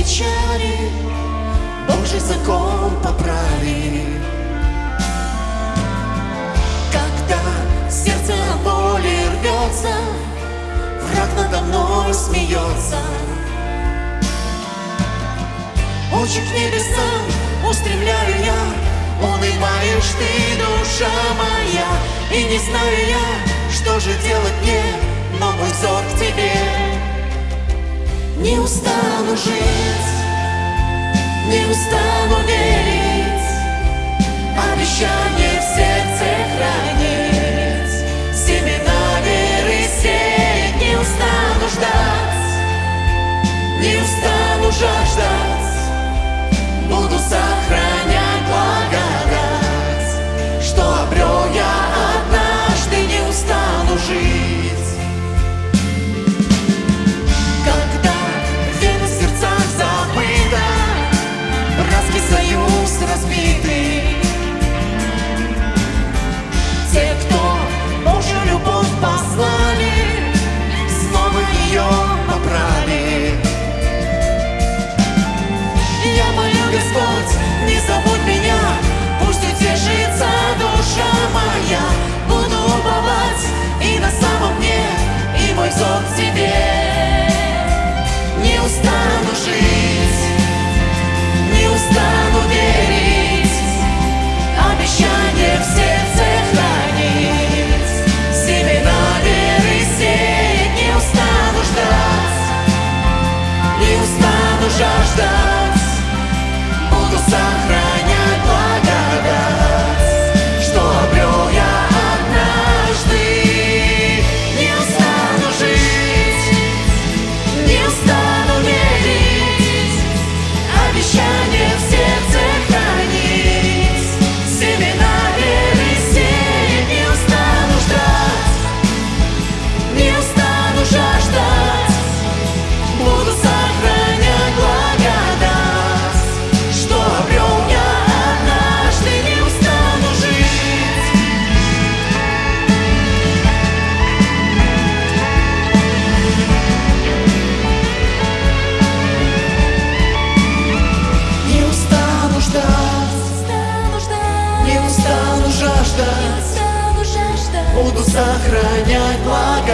печали Божий закон поправи Когда сердце от боли рвется Враг надо мной смеется. Очи к небесам устремляю я Унываешь ты, душа моя. И не знаю я, что же делать мне Но мой взор к Не устану жить Не устану верить. Обещание в сердце хранить. Семена веры сеять Не устану ждать Не устану жаждать. Буду сохранять сохранять я